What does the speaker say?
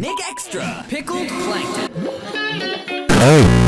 Nick Extra, Pickled Plankton. Oh.